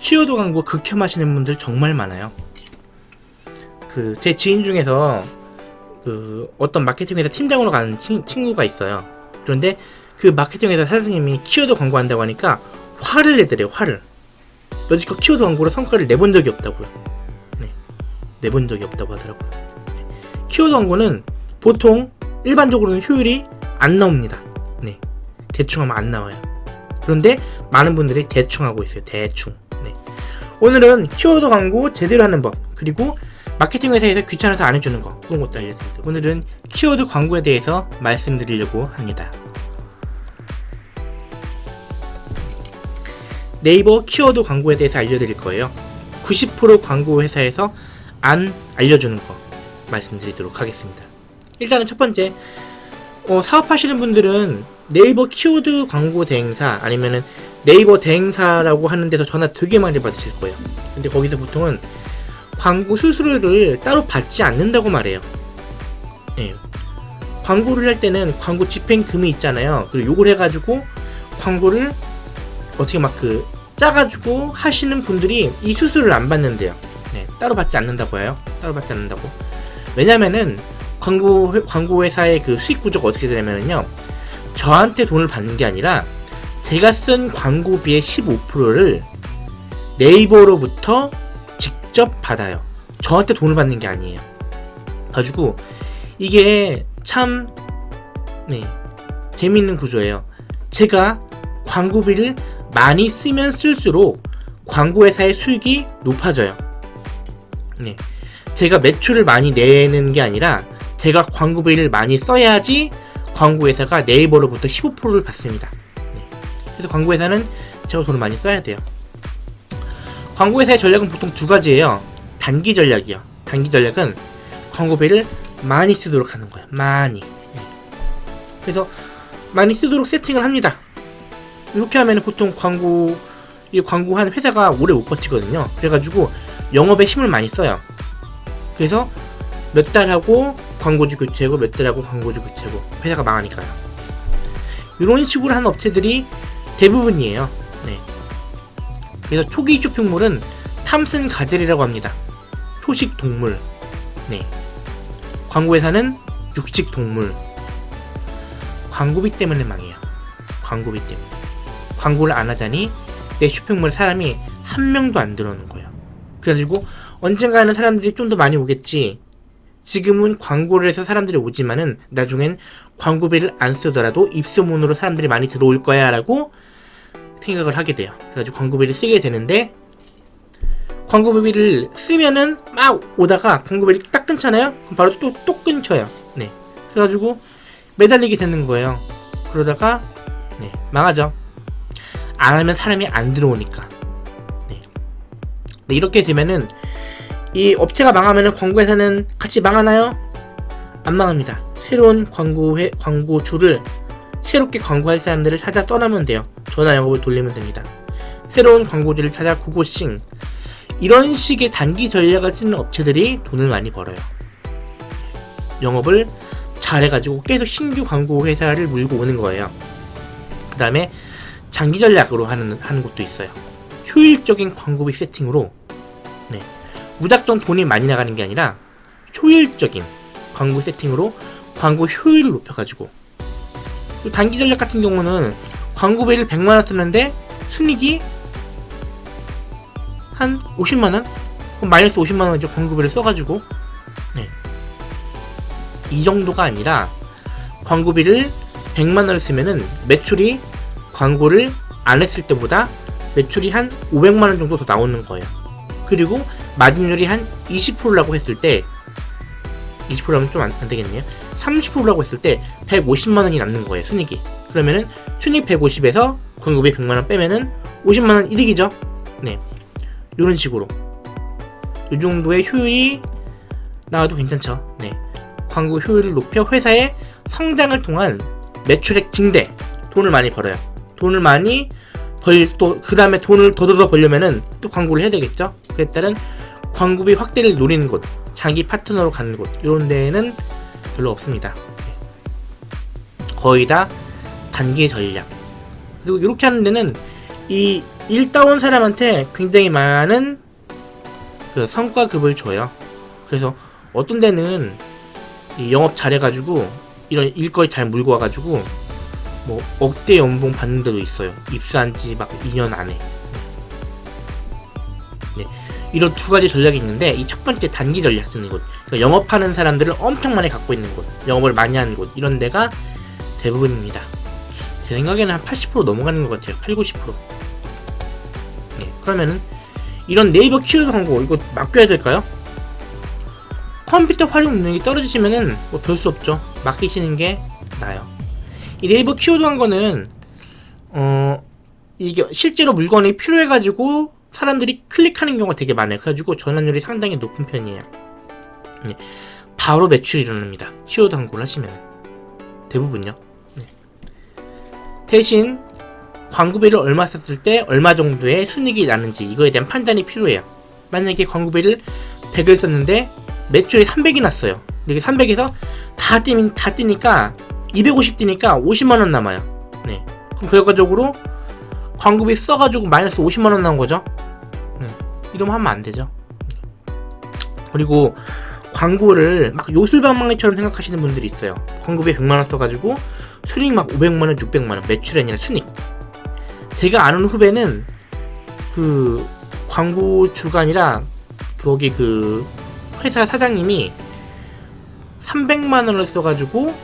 키워드 광고 극혐하시는 분들 정말 많아요. 그 제 지인 중에서 그 어떤 마케팅 회사 팀장으로 가는 친, 친구가 있어요. 그런데 그 마케팅 회사 사장님이 키워드 광고 한다고 하니까 화를 내더래요. 화를. 여지껏 키워드 광고로 성과를 내본 적이 없다고요. 네, 내본 적이 없다고 하더라고요. 네. 키워드 광고는 보통 일반적으로는 효율이 안 나옵니다. 네, 대충 하면 안 나와요. 그런데 많은 분들이 대충 하고 있어요. 대충. 네. 오늘은 키워드 광고 제대로 하는 법 그리고 마케팅 회사에서 귀찮아서 안 해주는 거 그런 것도 알려드립니다. 오늘은 키워드 광고에 대해서 말씀드리려고 합니다. 네이버 키워드 광고에 대해서 알려드릴 거예요. 90% 광고 회사에서 안 알려주는 거 말씀드리도록 하겠습니다. 일단은 첫 번째 어, 사업하시는 분들은 네이버 키워드 광고 대행사 아니면은 네이버 대행사라고 하는 데서 전화 되게 많이 받으실 거예요. 근데 거기서 보통은 광고 수수료를 따로 받지 않는다고 말해요. 네. 광고를 할 때는 광고 집행금이 있잖아요. 그리고 요걸 해가지고 광고를 어떻게 막 그 짜가지고 하시는 분들이 이 수수료를 안 받는데요. 네, 따로 받지 않는다고 해요. 따로 받지 않는다고. 왜냐면은 광고 광고 회사의 그 수익 구조가 어떻게 되냐면요. 저한테 돈을 받는 게 아니라 제가 쓴 광고비의 15%를 네이버로부터 직접 받아요. 저한테 돈을 받는 게 아니에요. 가지고 이게 참 네, 재밌는 구조예요. 제가 광고비를 많이 쓰면 쓸수록 광고회사의 수익이 높아져요. 네, 제가 매출을 많이 내는 게 아니라 제가 광고비를 많이 써야지 광고회사가 네이버로부터 15%를 받습니다. 네. 그래서 광고회사는 제가 돈을 많이 써야 돼요. 광고회사의 전략은 보통 두 가지예요. 단기 전략이요. 단기 전략은 광고비를 많이 쓰도록 하는 거예요. 많이. 네. 그래서 많이 쓰도록 세팅을 합니다. 이렇게 하면 보통 광고 이 광고한 회사가 오래 못 버티거든요. 그래가지고 영업에 힘을 많이 써요. 그래서 몇 달 하고 광고주 교체고 몇 달 하고 광고주 교체고 회사가 망하니까요. 이런 식으로 하는 업체들이 대부분이에요. 네. 그래서 초기 쇼핑몰은 탐슨 가젤이라고 합니다. 초식 동물. 네. 광고회사는 육식 동물. 광고비 때문에 망해요. 광고비 때문에. 광고를 안 하자니 내 쇼핑몰 사람이 한 명도 안 들어오는 거예요. 그래가지고 언젠가는 사람들이 좀 더 많이 오겠지. 지금은 광고를 해서 사람들이 오지만은 나중엔 광고비를 안 쓰더라도 입소문으로 사람들이 많이 들어올 거야 라고 생각을 하게 돼요. 그래가지고 광고비를 쓰게 되는데 광고비를 쓰면은 막 오다가 광고비를 딱 끊잖아요? 그럼 바로 또, 또 끊겨요. 네. 그래가지고 매달리게 되는 거예요. 그러다가 네, 망하죠. 안 하면 사람이 안 들어오니까. 네. 네, 이렇게 되면은 이 업체가 망하면은 광고회사는 같이 망하나요? 안 망합니다. 새로운 광고회, 광고주를 새롭게 광고할 사람들을 찾아 떠나면 돼요. 전화 영업을 돌리면 됩니다. 새로운 광고주를 찾아 고고싱 이런 식의 단기 전략을 쓰는 업체들이 돈을 많이 벌어요. 영업을 잘해가지고 계속 신규 광고 회사를 물고 오는 거예요. 그 다음에 장기 전략으로 하는, 하는 곳도 있어요. 효율적인 광고비 세팅으로 네. 무작정 돈이 많이 나가는 게 아니라 효율적인 광고 세팅으로 광고 효율을 높여가지고 단기 전략 같은 경우는 광고비를 100만원 쓰는데 순익이 한 50만원? 그럼 마이너스 50만원 이제 광고비를 써가지고 네. 이 정도가 아니라 광고비를 100만원을 쓰면은 매출이 광고를 안 했을 때보다 매출이 한 500만원 정도 더 나오는 거예요. 그리고 마진율이 한 20%라고 했을 때 20%라면 좀 안 되겠네요. 30%라고 했을 때 150만원이 남는 거예요. 순익이. 그러면은 순익 150에서 광고비 100만원 빼면은 50만원 이득이죠. 네. 이런 식으로. 이 정도의 효율이 나와도 괜찮죠. 네. 광고 효율을 높여 회사의 성장을 통한 매출액 증대, 돈을 많이 벌어요. 돈을 많이 벌, 또, 그 다음에 돈을 더더 벌려면은 또 광고를 해야 되겠죠? 그에 따른 광고비 확대를 노리는 곳, 자기 파트너로 가는 곳, 이런 데는 별로 없습니다. 거의 다 단기 전략. 그리고 이렇게 하는 데는 이일 따온 사람한테 굉장히 많은 그 성과급을 줘요. 그래서 어떤 데는 이 영업 잘해가지고 이런 일거리 잘 물고 와가지고 뭐 억대 연봉 받는 데도 있어요. 입사한 지 막 2년 안에. 네. 이런 두 가지 전략이 있는데 이 첫 번째 단기 전략 쓰는 곳. 그러니까 영업하는 사람들을 엄청 많이 갖고 있는 곳. 영업을 많이 하는 곳. 이런 데가 대부분입니다. 제 생각에는 한 80% 넘어가는 것 같아요. 8, 90%. 네. 그러면은 이런 네이버 키워드 광고 이거 맡겨야 될까요? 컴퓨터 활용 능력이 떨어지시면은 뭐 별 수 없죠. 맡기시는 게 나아요. 이 네이버 키워드 광고는 어 이게 실제로 물건이 필요해가지고 사람들이 클릭하는 경우가 되게 많아요. 그래가지고 전환율이 상당히 높은 편이에요. 네. 바로 매출이 일어납니다. 키워드 광고를 하시면 대부분요. 네. 대신 광고비를 얼마 썼을 때 얼마 정도의 순이익이 나는지 이거에 대한 판단이 필요해요. 만약에 광고비를 100을 썼는데 매출이 300이 났어요. 이게 300에서 다 뛰면 다 뛰니까 250 뛰니까 50만 원 남아요. 네. 그럼 결과적으로 광고비 써가지고 마이너스 50만 원 나온 거죠. 네. 이러면 하면 안 되죠. 그리고 광고를 막 요술방망이처럼 생각하시는 분들이 있어요. 광고비 100만 원 써가지고 순익 막 500만 원, 600만 원 매출이 아니라 순익. 제가 아는 후배는 그 광고 주간이라 거기 그 회사 사장님이 300만 원을 써가지고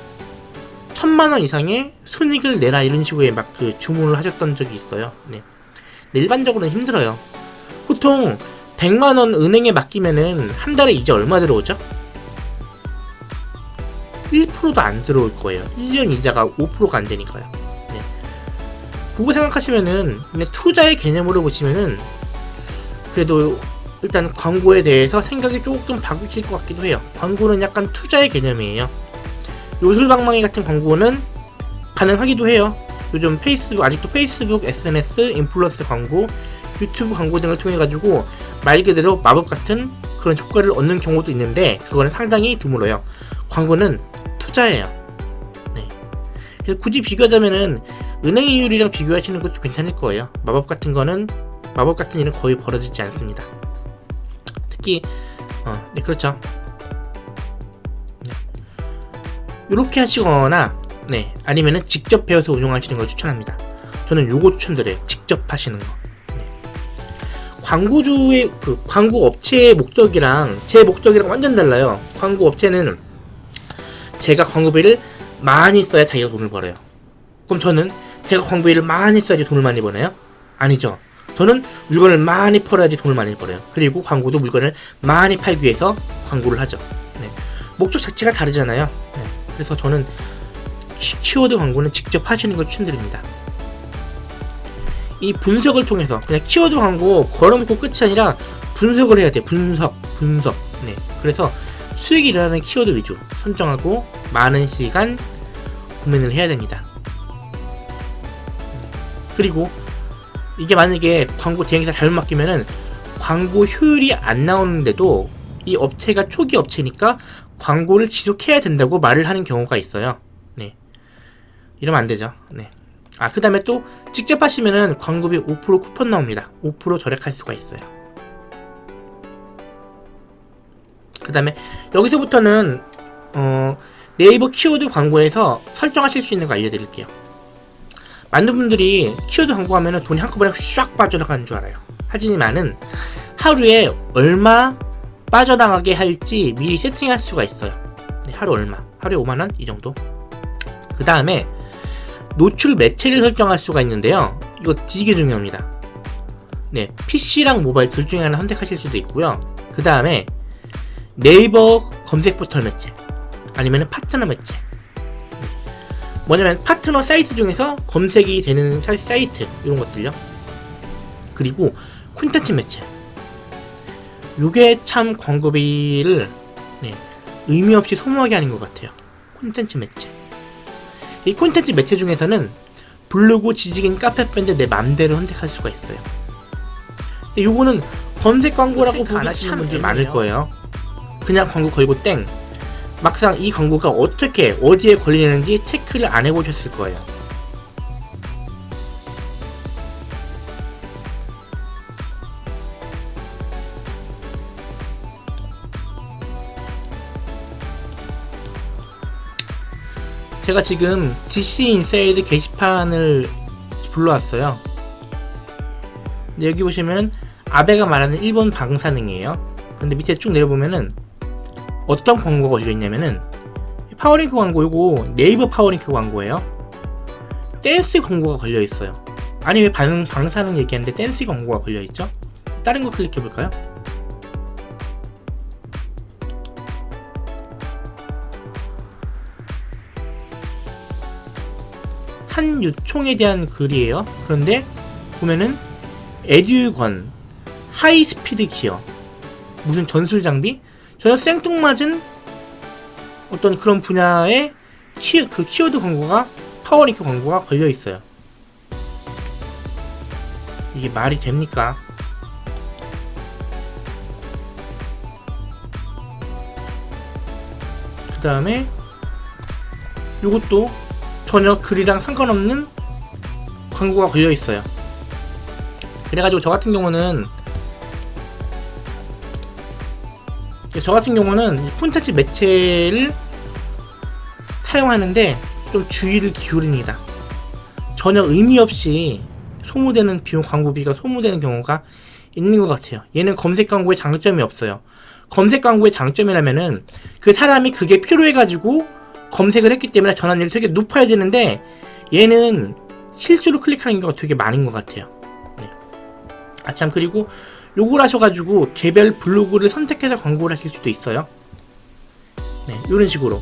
1000만 원 이상의 순익을 내라 이런 식으로 막 그 주문을 하셨던 적이 있어요. 네. 근데 일반적으로는 힘들어요. 보통 100만 원 은행에 맡기면은 한 달에 이자 얼마 들어오죠? 1%도 안 들어올 거예요. 1년 이자가 5%가 안 되니까요. 네. 그거 생각하시면은 투자의 개념으로 보시면은 그래도 일단 광고에 대해서 생각이 조금 바뀌실 것 같기도 해요. 광고는 약간 투자의 개념이에요. 요술방망이 같은 광고는 가능하기도 해요. 요즘 페이스북 아직도 페이스북, SNS, 인플루언서 광고, 유튜브 광고 등을 통해 가지고 말 그대로 마법 같은 그런 효과를 얻는 경우도 있는데 그거는 상당히 드물어요. 광고는 투자예요. 네. 그래서 굳이 비교하자면은 은행 이율이랑 비교하시는 것도 괜찮을 거예요. 마법 같은 거는 마법 같은 일은 거의 벌어지지 않습니다. 특히 어, 네 그렇죠. 이렇게 하시거나 네 아니면은 직접 배워서 운영하시는 걸 추천합니다. 저는 요거 추천드려요. 직접 하시는 거. 네. 광고주의 그 광고 업체의 목적이랑 제 목적이랑 완전 달라요. 광고 업체는 제가 광고비를 많이 써야 자기가 돈을 벌어요. 그럼 저는 제가 광고비를 많이 써야지 돈을 많이 버나요? 아니죠. 저는 물건을 많이 팔아야지 돈을 많이 벌어요. 그리고 광고도 물건을 많이 팔기 위해서 광고를 하죠. 네. 목적 자체가 다르잖아요. 네. 그래서 저는 키워드 광고는 직접 하시는 걸 추천드립니다. 이 분석을 통해서 그냥 키워드 광고 걸어놓고 끝이 아니라 분석을 해야 돼요. 분석, 분석. 네. 그래서 수익이 일어나는 키워드 위주 선정하고 많은 시간 고민을 해야 됩니다. 그리고 이게 만약에 광고 대행사 잘못 맡기면은 광고 효율이 안 나오는데도 이 업체가 초기 업체니까 광고를 지속해야 된다고 말을 하는 경우가 있어요. 네. 이러면 안 되죠. 네. 아, 그 다음에 또 직접 하시면은 광고비 5% 쿠폰 나옵니다. 5% 절약할 수가 있어요. 그 다음에 여기서부터는 어, 네이버 키워드 광고에서 설정하실 수 있는 거 알려드릴게요. 많은 분들이 키워드 광고 하면 돈이 한꺼번에 샥 빠져나가는 줄 알아요. 하지만은 하루에 얼마 빠져나가게 할지 미리 세팅할 수가 있어요. 네, 하루 얼마? 하루에 5만원? 이 정도? 그 다음에 노출 매체를 설정할 수가 있는데요. 이거 되게 중요합니다. 네, PC랑 모바일 둘 중에 하나 선택하실 수도 있고요. 그 다음에 네이버 검색 포털 매체 아니면 파트너 매체 뭐냐면 파트너 사이트 중에서 검색이 되는 사이트 이런 것들요. 그리고 콘텐츠 매체. 요게 참 광고비를 네, 의미 없이 소모하게 하는 것 같아요. 콘텐츠 매체. 이 콘텐츠 매체 중에서는 블로그, 지식인, 카페 밴드 내 맘대로 선택할 수가 있어요. 요거는 검색 광고라고 보기 참 분들 많을 거예요. 그냥 광고 걸고 땡. 막상 이 광고가 어떻게 어디에 걸리는지 체크를 안 해보셨을 거예요. 제가 지금 DC 인사이드 게시판을 불러왔어요. 여기 보시면은 아베가 말하는 일본 방사능이에요. 근데 밑에 쭉 내려보면은 어떤 광고가 걸려 있냐면은 파워링크 광고 요거 네이버 파워링크 광고예요. 댄스 광고가 걸려 있어요. 아니 왜 방, 방사능 얘기하는데 댄스 광고가 걸려 있죠? 다른 거 클릭해 볼까요? 한유총에 대한 글이에요. 그런데 보면은 에듀건 하이스피드 기어 무슨 전술 장비 전혀 생뚱맞은 어떤 그런 분야의 키, 그 키워드 광고가 파워링크 광고가 걸려 있어요. 이게 말이 됩니까? 그 다음에 이것도 전혀 글이랑 상관없는 광고가 걸려 있어요. 그래가지고 저 같은 경우는 저 같은 경우는 이 콘텐츠 매체를 사용하는데 좀 주의를 기울입니다. 전혀 의미 없이 소모되는 비용 광고비가 소모되는 경우가 있는 것 같아요. 얘는 검색 광고에 장점이 없어요. 검색 광고의 장점이라면은 그 사람이 그게 필요해가지고 검색을 했기 때문에 전환율이 되게 높아야 되는데 얘는 실수로 클릭하는 경우가 되게 많은 것 같아요. 네. 아참 그리고 요걸 하셔가지고 개별 블로그를 선택해서 광고를 하실 수도 있어요. 네, 이런 식으로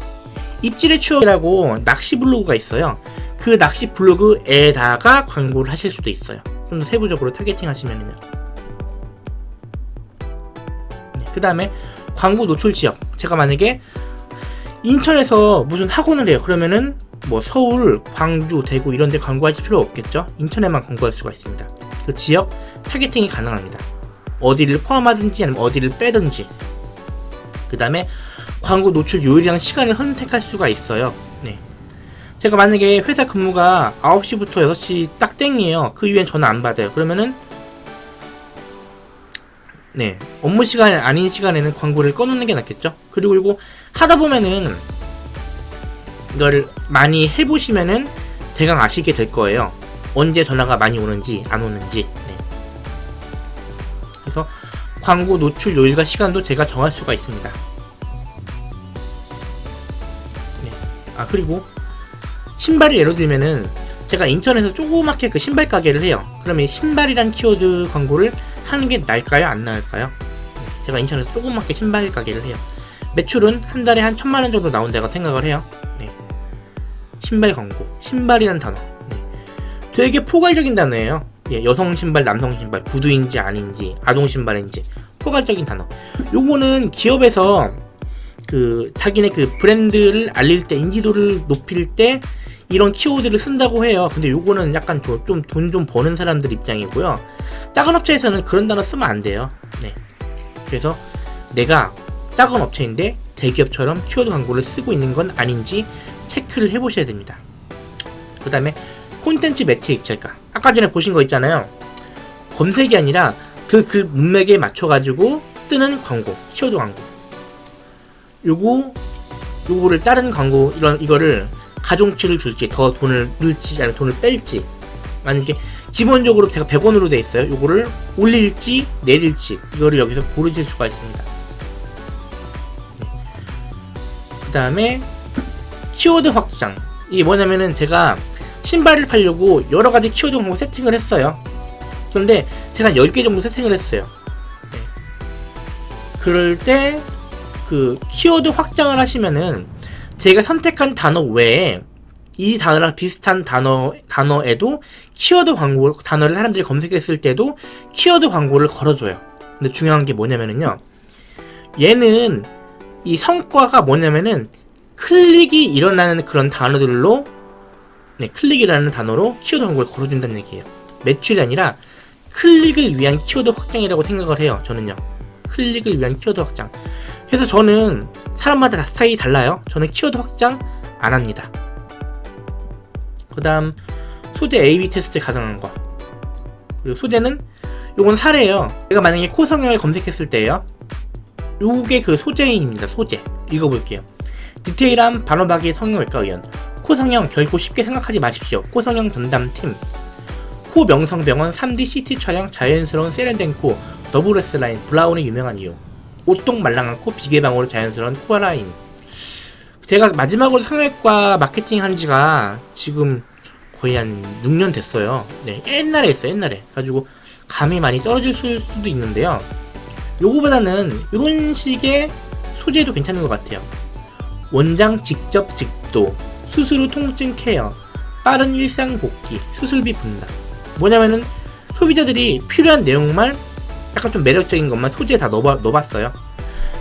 입질의 추억이라고 낚시 블로그가 있어요. 그 낚시 블로그에다가 광고를 하실 수도 있어요. 좀 더 세부적으로 타겟팅 하시면요. 네, 그 다음에 광고 노출 지역. 제가 만약에 인천에서 무슨 학원을 해요. 그러면은 뭐 서울, 광주, 대구 이런 데 광고할 필요 없겠죠. 인천에만 광고할 수가 있습니다. 그 지역 타겟팅이 가능합니다. 어디를 포함하든지 아니면 어디를 빼든지. 그 다음에 광고 노출 요일이랑 시간을 선택할 수가 있어요. 네. 제가 만약에 회사 근무가 9시부터 6시 딱 땡이에요. 그 이후엔 전화 안 받아요. 그러면은 네 업무 시간 아닌 시간에는 광고를 꺼놓는 게 낫겠죠. 그리고 이거 하다 보면은 이걸 많이 해보시면은 대강 아시게 될 거예요. 언제 전화가 많이 오는지 안 오는지. 네. 그래서 광고 노출 요일과 시간도 제가 정할 수가 있습니다. 네. 아 그리고 신발을 예로 들면은 제가 인터넷에서 조그맣게 그 신발 가게를 해요. 그러면 신발이란 키워드 광고를 하는 게 나을까요? 안 나을까요? 네. 제가 인터넷에서 조그맣게 신발 가게를 해요. 매출은 한 달에 한 천만 원 정도 나온다고 생각을 해요. 네. 신발 광고, 신발이란 단어. 네. 되게 포괄적인 단어예요. 예, 여성 신발, 남성 신발, 구두인지 아닌지, 아동 신발인지 포괄적인 단어. 요거는 기업에서 그 자기네 그 브랜드를 알릴 때 인지도를 높일 때 이런 키워드를 쓴다고 해요. 근데 요거는 약간 좀돈좀 버는 사람들 입장이고요. 작은 업체에서는 그런 단어 쓰면 안 돼요. 네. 그래서 내가 작은 업체인데 대기업처럼 키워드 광고를 쓰고 있는 건 아닌지 체크를 해보셔야 됩니다. 그 다음에 콘텐츠 매체 입찰가. 아까 전에 보신 거 있잖아요. 검색이 아니라 그글 문맥에 맞춰가지고 뜨는 광고, 키워드 광고. 요거, 요거를 다른 광고, 이런, 이거를 가중치를 줄지, 더 돈을 넣을지, 아니면 돈을 뺄지. 만약에 기본적으로 제가 100원으로 돼 있어요. 요거를 올릴지, 내릴지, 이거를 여기서 고르실 수가 있습니다. 그 다음에 키워드 확장. 이게 뭐냐면은 제가 신발을 팔려고 여러 가지 키워드 광고 세팅을 했어요. 그런데 제가 10개 정도 세팅을 했어요. 네. 그럴 때 그 키워드 확장을 하시면은 제가 선택한 단어 외에 이 단어랑 비슷한 단어, 단어에도 키워드 광고, 단어를 사람들이 검색했을 때도 키워드 광고를 걸어줘요. 근데 중요한 게 뭐냐면은요. 얘는 이 성과가 뭐냐면은 클릭이 일어나는 그런 단어들로 네, 클릭이라는 단어로 키워드 광고를 걸어준다는 얘기예요. 매출이 아니라 클릭을 위한 키워드 확장이라고 생각을 해요. 저는요. 클릭을 위한 키워드 확장. 그래서 저는 사람마다 스타일이 달라요. 저는 키워드 확장 안 합니다. 그 다음 소재 A-B 테스트 가능한 거. 그리고 소재는 요건 사례예요. 제가 만약에 코 성형을 검색했을 때요. 요게 그 소재입니다. 소재. 읽어볼게요. 디테일한 반호박이 성형외과 의원. 코성형 결코 쉽게 생각하지 마십시오. 코성형 전담팀 코명성병원 3D CT 촬영 자연스러운 세련된 코 더블 S라인 브라운이 유명한 이유 오똑 말랑한 코 비개방으로 자연스러운 코 라인 제가 마지막으로 성형외과 마케팅 한 지가 지금 거의 한 6년 됐어요. 네, 옛날에 했어요, 옛날에. 가지고 감이 많이 떨어질 수- 수도 있는데요. 요거보다는 이런 식의 소재도 괜찮은 것 같아요. 원장 직접 집도, 수술 후 통증 케어, 빠른 일상 복귀, 수술비 분담. 뭐냐면은 소비자들이 필요한 내용만 약간 좀 매력적인 것만 소재에 다 넣어봐, 넣어봤어요.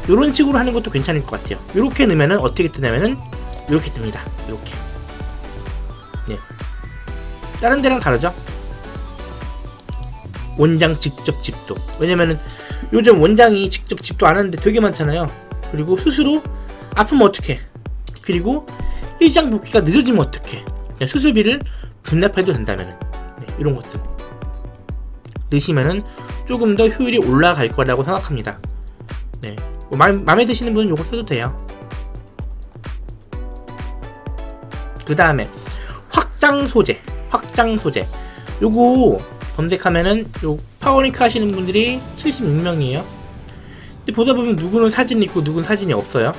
이런 식으로 하는 것도 괜찮을 것 같아요. 이렇게 넣으면은 어떻게 뜨냐면은 이렇게 뜹니다. 이렇게. 네. 다른 데랑 다르죠? 원장 직접 집도. 왜냐면은 요즘 원장이 직접 집도 안 하는데 되게 많잖아요. 그리고 수술 후 아프면 어떡해. 그리고 일상 복귀가 늦어지면 어떡해. 수술비를 분납해도 된다면은. 네, 이런 것들. 넣으시면은 조금 더 효율이 올라갈 거라고 생각합니다. 네. 뭐 마, 마음에 드시는 분은 요거 써도 돼요. 그 다음에 확장 소재, 확장 소재. 요거 검색하면은 요 파워링크 하시는 분들이 76명이에요. 근데 보다 보면 누구는 사진이 있고 누구는 사진이 없어요.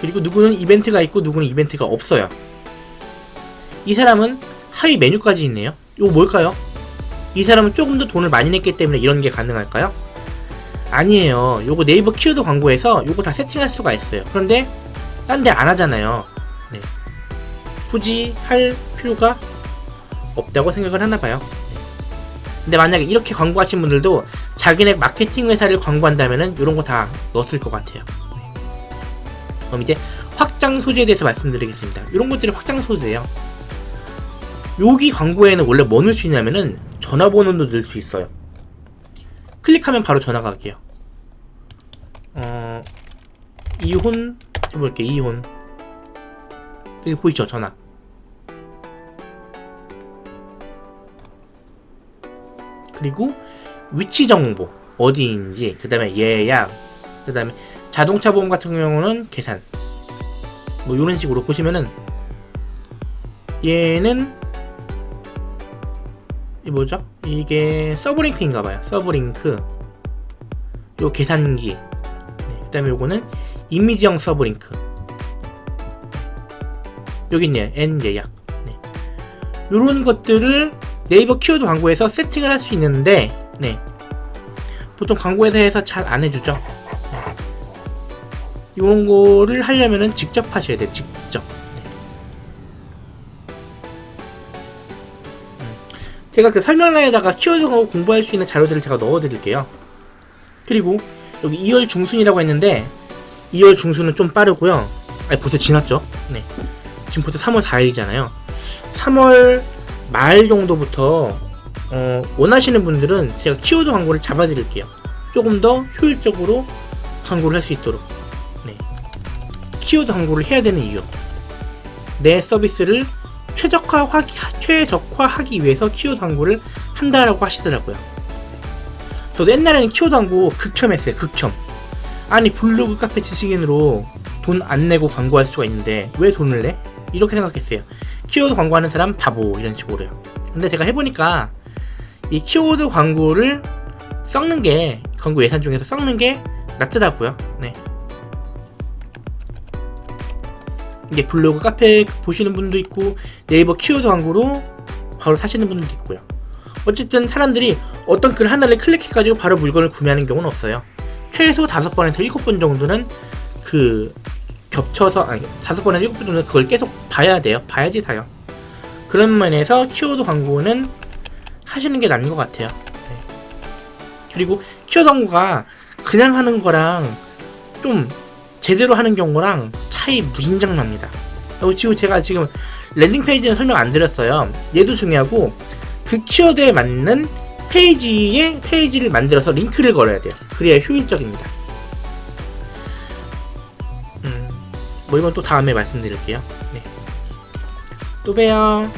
그리고 누구는 이벤트가 있고 누구는 이벤트가 없어요. 이 사람은 하위 메뉴까지 있네요. 이거 뭘까요? 이 사람은 조금 더 돈을 많이 냈기 때문에 이런 게 가능할까요? 아니에요. 요거 네이버 키워드 광고에서 요거 다 세팅할 수가 있어요. 그런데 딴 데 안 하잖아요. 네. 굳이 할 필요가 없다고 생각을 하나 봐요. 네. 근데 만약에 이렇게 광고하신 분들도 자기네 마케팅 회사를 광고한다면은 이런 거 다 넣었을 것 같아요. 네. 그럼 이제 확장 소재에 대해서 말씀드리겠습니다. 이런 것들이 확장 소재예요. 여기 광고에는 원래 뭐 넣을 수 있냐면은 전화번호도 넣을 수 있어요. 클릭하면 바로 전화가 갈게요. 어, 이혼 해볼게 이혼. 여기 보이죠 전화. 그리고 위치 정보 어디인지 그 다음에 예약 그 다음에 자동차 보험 같은 경우는 계산 뭐 이런 식으로 보시면은 얘는 이 뭐죠? 이게 sublink인가봐요. sublink. 요 계산기. 네, 그 다음에 요거는 이미지형 sublink. 여기 있네요. N 예약. 네. 요런 것들을 네이버 키워드 광고에서 세팅을 할 수 있는데 네. 보통 광고회사에서 잘 안 해주죠. 네. 이런 거를 하려면은 직접 하셔야 돼요. 직접 제가 그 설명란에다가 키워드 광고 공부할 수 있는 자료들을 제가 넣어 드릴게요 그리고 여기 2월 중순이라고 했는데 2월 중순은 좀 빠르고요 아니 벌써 지났죠 네. 지금 벌써 3월 4일이잖아요 3월 말 정도부터 어, 원하시는 분들은 제가 키워드 광고를 잡아드릴게요. 조금 더 효율적으로 광고를 할 수 있도록. 네. 키워드 광고를 해야 되는 이유. 내 서비스를 최적화하기, 최적화하기 위해서 키워드 광고를 한다라고 하시더라고요. 저도 옛날에는 키워드 광고 극혐했어요. 극혐. 아니 블로그 카페 지식인으로 돈 안 내고 광고할 수가 있는데 왜 돈을 내? 이렇게 생각했어요. 키워드 광고하는 사람 바보 이런 식으로요. 근데 제가 해보니까 이 키워드 광고를 썩는 게 광고 예산 중에서 썩는 게 낫더라고요. 네. 이게 블로그 카페 보시는 분도 있고 네이버 키워드 광고로 바로 사시는 분들도 있고요. 어쨌든 사람들이 어떤 글 하나를 클릭해가지고 바로 물건을 구매하는 경우는 없어요. 최소 5번에서 7번 정도는 그 겹쳐서 아니 다섯 번에서 일곱 번 정도 그걸 계속 봐야 돼요. 봐야지 사요. 그런 면에서 키워드 광고는 하시는 게 나은 것 같아요. 네. 그리고 키워드 광고가 그냥 하는 거랑 좀 제대로 하는 경우랑 차이 무진장 납니다. 그리고 제가 지금 landing page는 설명 안 드렸어요. 얘도 중요하고 그 키워드에 맞는 페이지에 페이지를 만들어서 링크를 걸어야 돼요. 그래야 효율적입니다. 뭐 이건 또 다음에 말씀드릴게요. 네. 또 봬요.